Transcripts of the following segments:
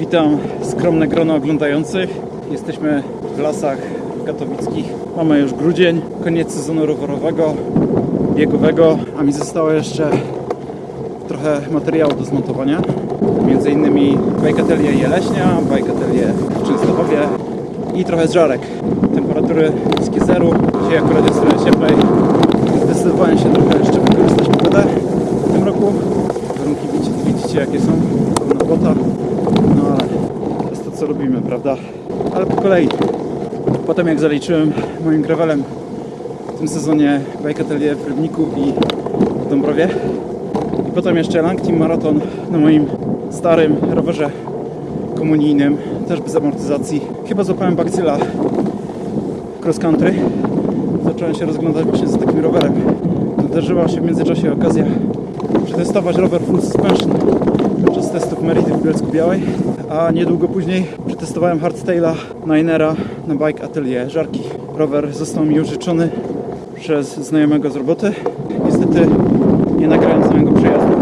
Witam skromne grono oglądających. Jesteśmy w lasach katowickich. Mamy już grudzień, koniec sezonu rowerowego, biegowego, a mi zostało jeszcze trochę materiału do zmontowania. Między innymi Bike Atelier Jeleśnia, Bike Atelier w Częstochowie i trochę żarek. Temperatury niskie zeru, dzisiaj akurat jest trochę cieplej. Zdecydowałem się trochę jeszcze wykorzystać pogodę w tym roku. Jakie są, pełno błota. No ale to jest to co lubimy, prawda? Ale po kolei. Potem jak zaliczyłem moim gravelem w tym sezonie Bike Atelier w Rybniku i w Dąbrowie. I potem jeszcze Lang Team Marathon na moim starym rowerze komunijnym, też bez amortyzacji. Chyba złapałem bakcyla cross country. Zacząłem się rozglądać właśnie za takim rowerem. Nadarzyła się w międzyczasie okazja przetestować rower full suspension podczas testów Merity w Bielsku Białej, a niedługo później przetestowałem hardtaila Ninera na Bike Atelier Żarki. Rower został mi użyczony przez znajomego z roboty. Niestety nie nagrałem samego przejazdu.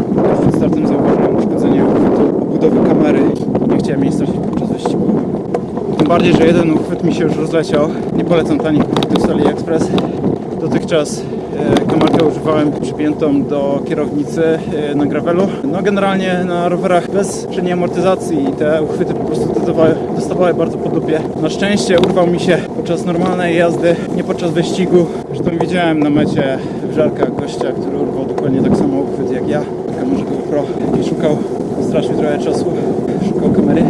Przed startem zauważyłem uszkodzenie obudowy kamery. Nie chciałem jej stracić podczas wyścigu. Tym bardziej, że jeden uchwyt mi się już rozleciał. Nie polecam tanich uchwytów z. Dotychczas kamerkę używałem przypiętą do kierownicy e, na gravelu. No generalnie na rowerach bez przedniej amortyzacji i te uchwyty po prostu dostawały, dostawały bardzo po dupie. Na szczęście urwał mi się podczas normalnej jazdy, nie podczas wyścigu. Zresztą widziałem na mecie w żarkach gościa, który urwał dokładnie tak samo uchwyt jak ja. Może GoPro i szukał, stracił trochę czasu, szukał kamery,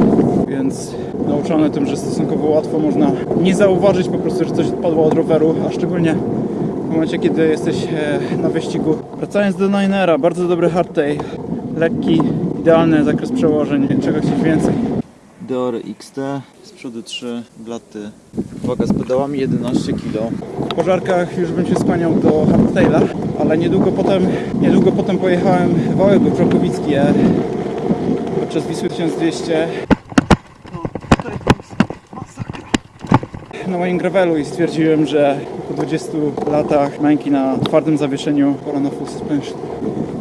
więc nauczony tym, że stosunkowo łatwo można nie zauważyć po prostu, że coś odpadło od roweru, a szczególnie momencie, kiedy jesteś e, na wyścigu. Wracając do Ninera, bardzo dobry hardtail, lekki, idealny zakres przełożeń, czego chcieć więcej. Deor XT, z przodu 3 blaty, waga z pedałami 11 kg. Po żarkach już bym się skłaniał do hardtaila, ale niedługo potem, niedługo potem pojechałem wałek Krokowicki e, podczas Wisły 1200 na moim gravelu i stwierdziłem, że 20 latach męki na twardym zawieszeniu pora na full suspension.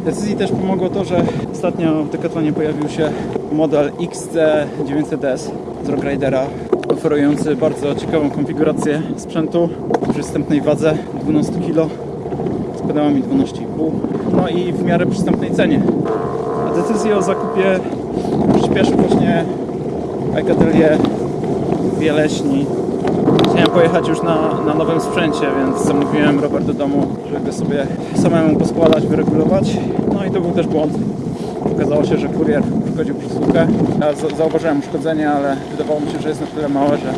Decyzji też pomogło to, że ostatnio w Decathlonie pojawił się model XC900S z oferujący bardzo ciekawą konfigurację sprzętu w przystępnej wadze 12 kg z pedałami 12,5 no i w miarę przystępnej cenie. A decyzję o zakupie przyspieszył właśnie Bike Atelier w Jeleśni Chciałem pojechać już na, na nowym sprzęcie, więc zamówiłem rower do domu, żeby go sobie samemu poskładać, wyregulować. No i to był też błąd. Okazało się, że kurier uszkodził przesyłkę. Ja za- zauważyłem uszkodzenie, ale wydawało mi się, że jest na tyle małe, że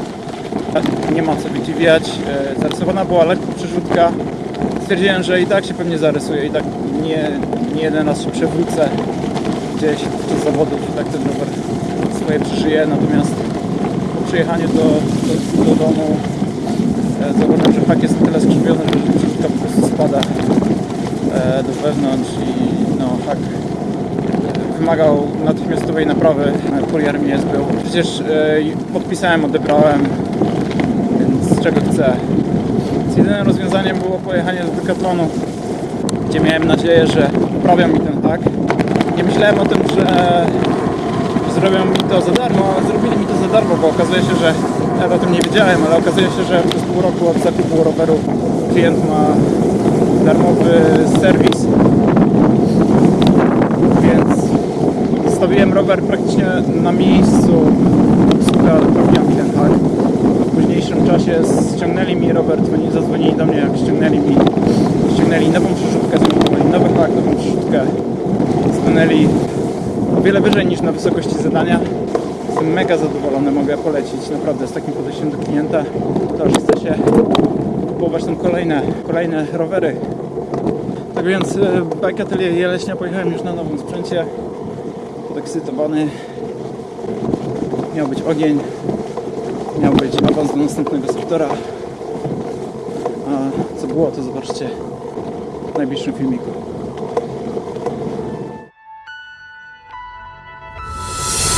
nie ma co wydziwiać. E, Zarysowana była lekko przerzutka. Stwierdziłem, że i tak się pewnie zarysuje, i tak nie, nie jeden raz się przewrócę gdzieś podczas zawodów i tak ten rower swoje przeżyje. Natomiast po przyjechaniu do, do, do domu e, zauważyłem, że hak jest na tyle skrzywiony, że przerzutka po prostu spada e, do wewnątrz i no hak e, wymagał natychmiastowej naprawy. Kurier mnie zbył. Przecież podpisałem, odebrałem, więc czego chcę. Więc jedynym rozwiązaniem było pojechanie do Decathlonu, gdzie miałem nadzieję, że poprawią mi ten hak. Nie myślałem o tym, że zrobią mi to za darmo, zrobili mi to za darmo, bo okazuje się, że ja o tym nie wiedziałem, ale okazuje się, że przez pół roku od zakupu roweru klient ma darmowy serwis. Więc zostawiłem rower praktycznie na miejscu, obsługa naprawiła mi ten hak. W późniejszym czasie ściągnęli mi rower, dzwonili, zadzwonili do mnie, jak ściągnęli mi ściągnęli nową przerzutkę, nowy hak, nową przerzutkę, stanęli o wiele wyżej niż na wysokości zadania. Jestem mega zadowolony, mogę polecić naprawdę z takim podejściem do klienta. To, że chce się kupować tam kolejne, kolejne rowery. Tak więc Bike Atelier Jeleśnia pojechałem już na nowym sprzęcie. Podekscytowany. Miał być ogień. Miał być awans do następnego sektora. A co było, to zobaczcie w najbliższym filmiku.